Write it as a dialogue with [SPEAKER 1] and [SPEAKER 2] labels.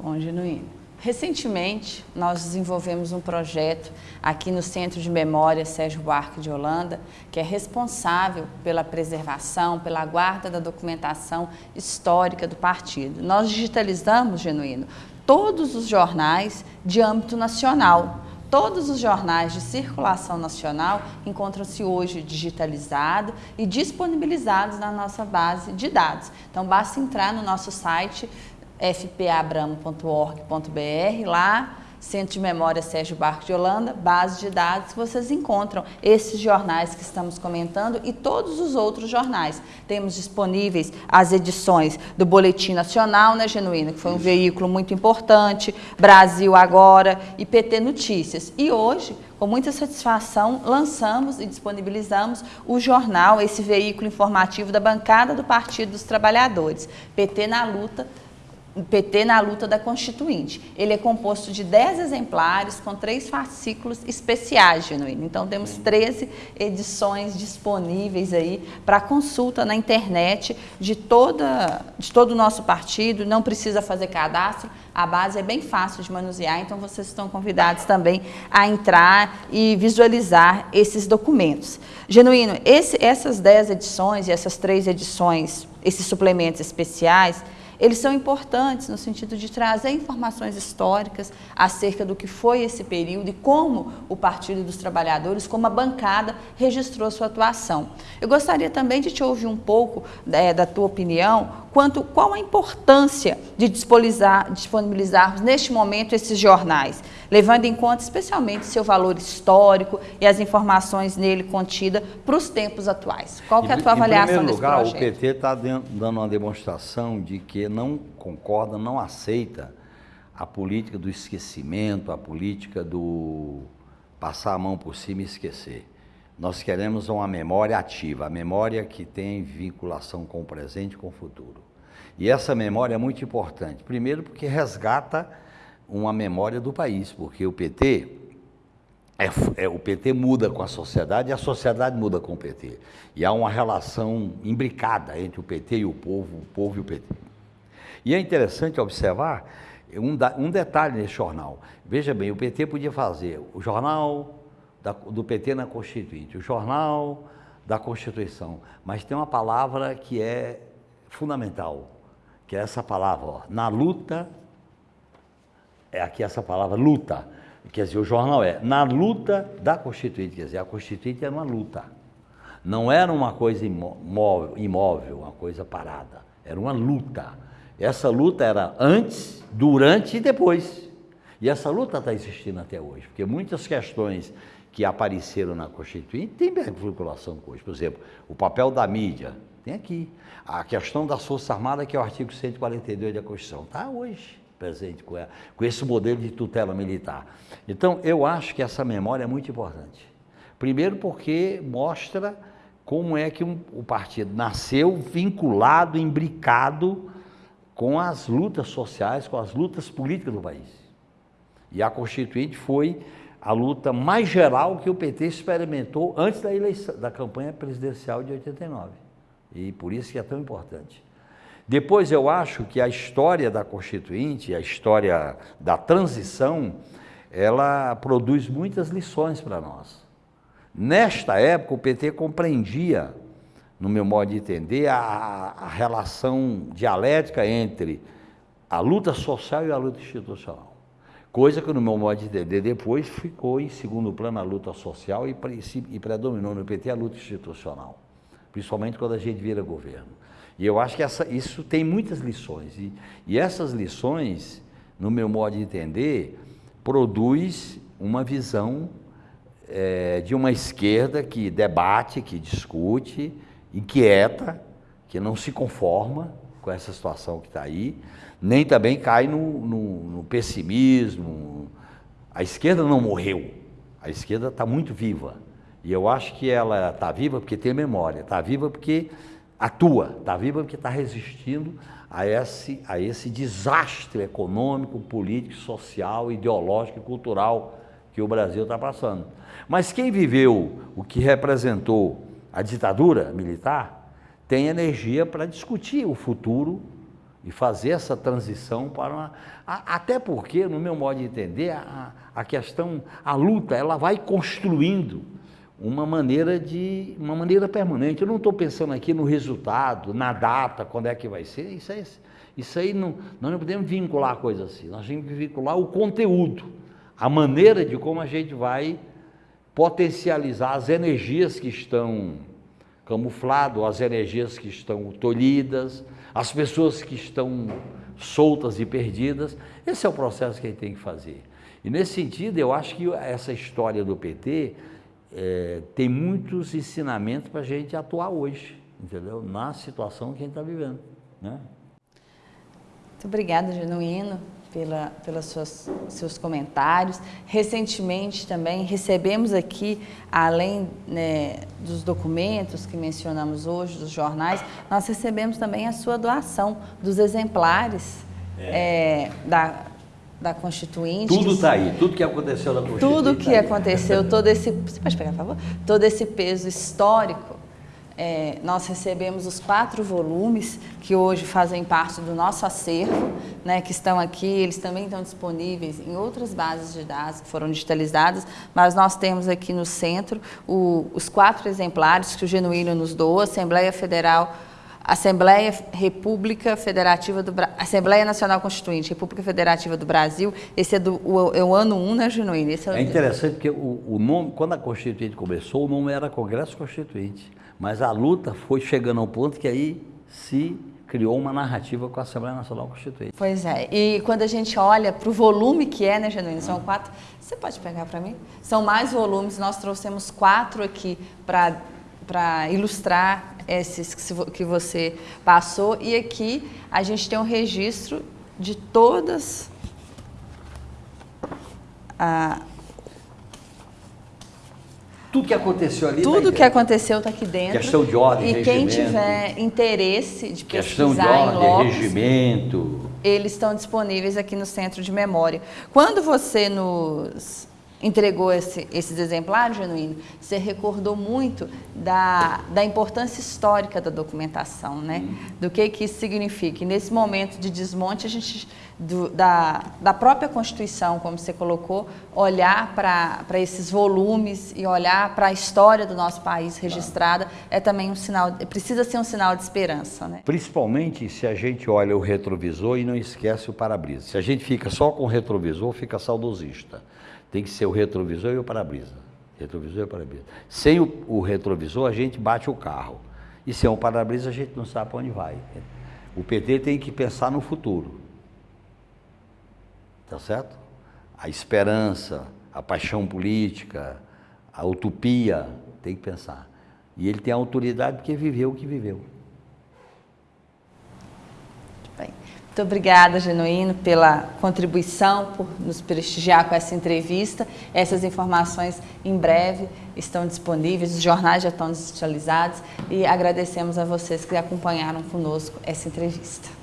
[SPEAKER 1] Bom, Genuíno. Recentemente, nós desenvolvemos um projeto aqui no Centro de Memória Sérgio Buarque de Holanda, que é responsável pela preservação, pela guarda da documentação histórica do partido. Nós digitalizamos, Genuíno, todos os jornais de âmbito nacional. Todos os jornais de circulação nacional encontram-se hoje digitalizados e disponibilizados na nossa base de dados. Então, basta entrar no nosso site fpabramo.org.br, lá, Centro de Memória Sérgio Barco de Holanda, base de dados, vocês encontram esses jornais que estamos comentando e todos os outros jornais. Temos disponíveis as edições do Boletim Nacional, né, Genuína, que foi um veículo muito importante, Brasil Agora e PT Notícias. E hoje, com muita satisfação, lançamos e disponibilizamos o jornal, esse veículo informativo da bancada do Partido dos Trabalhadores, PT na Luta, PT na luta da Constituinte. Ele é composto de 10 exemplares com três fascículos especiais, Genuíno. Então temos 13 edições disponíveis aí para consulta na internet de, toda, de todo o nosso partido, não precisa fazer cadastro, a base é bem fácil de manusear, então vocês estão convidados também a entrar e visualizar esses documentos. Genuíno, esse, essas 10 edições e essas três edições, esses suplementos especiais, eles são importantes no sentido de trazer informações históricas acerca do que foi esse período e como o Partido dos Trabalhadores, como a bancada, registrou sua atuação. Eu gostaria também de te ouvir um pouco é, da tua opinião quanto qual a importância de disponibilizar, disponibilizarmos neste momento esses jornais, levando em conta especialmente seu valor histórico e as informações nele contidas para os tempos atuais. Qual que é a tua avaliação desse
[SPEAKER 2] lugar,
[SPEAKER 1] projeto?
[SPEAKER 2] O PT está dando uma demonstração de que não concorda, não aceita a política do esquecimento, a política do passar a mão por cima e esquecer. Nós queremos uma memória ativa, a memória que tem vinculação com o presente e com o futuro. E essa memória é muito importante. Primeiro porque resgata uma memória do país, porque o PT é, é, o PT muda com a sociedade e a sociedade muda com o PT. E há uma relação imbricada entre o PT e o povo, o povo e o PT. E é interessante observar um, um detalhe nesse jornal. Veja bem, o PT podia fazer o jornal da, do PT na Constituinte, o jornal da Constituição. Mas tem uma palavra que é fundamental, que é essa palavra, ó, na luta, é aqui essa palavra luta. Quer dizer, o jornal é na luta da Constituinte, quer dizer, a Constituinte era uma luta. Não era uma coisa imóvel, imóvel, uma coisa parada. Era uma luta. Essa luta era antes, durante e depois. E essa luta está existindo até hoje, porque muitas questões que apareceram na Constituinte têm vinculação com hoje. Por exemplo, o papel da mídia, tem aqui. A questão das Forças Armadas, que é o artigo 142 da Constituição, está hoje presente com, ela, com esse modelo de tutela militar. Então, eu acho que essa memória é muito importante. Primeiro porque mostra como é que um, o partido nasceu vinculado, imbricado com as lutas sociais, com as lutas políticas do país. E a Constituinte foi a luta mais geral que o PT experimentou antes da eleição, da campanha presidencial de 89. E por isso que é tão importante. Depois eu acho que a história da Constituinte, a história da transição, ela produz muitas lições para nós. Nesta época o PT compreendia, no meu modo de entender, a, a relação dialética entre a luta social e a luta institucional. Coisa que no meu modo de entender depois ficou em segundo plano a luta social e, e predominou no PT a luta institucional, principalmente quando a gente vira governo. E eu acho que essa, isso tem muitas lições. E, e essas lições, no meu modo de entender, produz uma visão é, de uma esquerda que debate, que discute, inquieta, que não se conforma com essa situação que está aí, nem também cai no, no, no pessimismo. A esquerda não morreu, a esquerda está muito viva. E eu acho que ela está viva porque tem memória, está viva porque atua, está viva porque está resistindo a esse, a esse desastre econômico, político, social, ideológico e cultural que o Brasil está passando. Mas quem viveu o que representou a ditadura militar tem energia para discutir o futuro e fazer essa transição para uma... Até porque, no meu modo de entender, a, a questão, a luta, ela vai construindo uma maneira de uma maneira permanente. Eu não estou pensando aqui no resultado, na data, quando é que vai ser. Isso aí, isso aí não, nós não podemos vincular coisa assim. Nós temos que vincular o conteúdo, a maneira de como a gente vai potencializar as energias que estão camufladas, as energias que estão tolhidas, as pessoas que estão soltas e perdidas. Esse é o processo que a gente tem que fazer. E nesse sentido, eu acho que essa história do PT é, tem muitos ensinamentos para a gente atuar hoje, entendeu? Na situação que a gente está vivendo, né?
[SPEAKER 1] Muito obrigada, Genuíno, pela, pelos seus, seus comentários. Recentemente também recebemos aqui, além né, dos documentos que mencionamos hoje, dos jornais, nós recebemos também a sua doação dos exemplares é. É, da da Constituinte.
[SPEAKER 2] Tudo está aí, tudo que aconteceu na Constituinte.
[SPEAKER 1] Tudo que tá aconteceu, todo esse. Você pode pegar, por favor? Todo esse peso histórico. É, nós recebemos os quatro volumes que hoje fazem parte do nosso acervo, né, que estão aqui, eles também estão disponíveis em outras bases de dados que foram digitalizadas, mas nós temos aqui no centro o, os quatro exemplares que o Genuíno nos doa, Assembleia Federal Assembleia República Federativa do Brasil, Assembleia Nacional Constituinte, República Federativa do Brasil, esse é, do, o, é o ano 1, né, Genuíno?
[SPEAKER 2] É, é, interessante porque o, o, nome, quando a Constituinte começou, o nome era Congresso Constituinte, mas a luta foi chegando ao ponto que aí se criou uma narrativa com a Assembleia Nacional Constituinte.
[SPEAKER 1] Pois é, e quando a gente olha para o volume que é, né, Genuíno, são quatro, você pode pegar para mim? São mais volumes, nós trouxemos quatro aqui para ilustrar esses que você passou. E aqui a gente tem um registro de todas a,
[SPEAKER 2] tudo que aconteceu ali.
[SPEAKER 1] Tudo tá que aconteceu está aqui dentro.
[SPEAKER 2] Questão de ordem,
[SPEAKER 1] E
[SPEAKER 2] regimento,
[SPEAKER 1] quem tiver interesse de pesquisar
[SPEAKER 2] questão de ordem, em Lopes, regimento.
[SPEAKER 1] Eles estão disponíveis aqui no Centro de Memória. Quando você nos entregou esse, esses exemplares, Genuíno, você recordou muito da, da importância histórica da documentação, né? Do que, que isso significa. E nesse momento de desmonte, a gente, do, da, da própria Constituição, como você colocou, olhar para esses volumes e olhar para a história do nosso país registrada é também um sinal, precisa ser um sinal de esperança, né?
[SPEAKER 2] Principalmente se a gente olha o retrovisor e não esquece o para-brisa. Se a gente fica só com o retrovisor, fica saudosista. Tem que ser o retrovisor e o para-brisa. Retrovisor e para-brisa. Sem o, o, retrovisor, a gente bate o carro. E sem o para-brisa, a gente não sabe para onde vai. O PT tem que pensar no futuro. Tá certo? A esperança, a paixão política, a utopia, tem que pensar. E ele tem autoridade porque viveu o que viveu.
[SPEAKER 1] Muito obrigada, Genuíno, pela contribuição, por nos prestigiar com essa entrevista. Essas informações em breve estão disponíveis, os jornais já estão digitalizados e agradecemos a vocês que acompanharam conosco essa entrevista.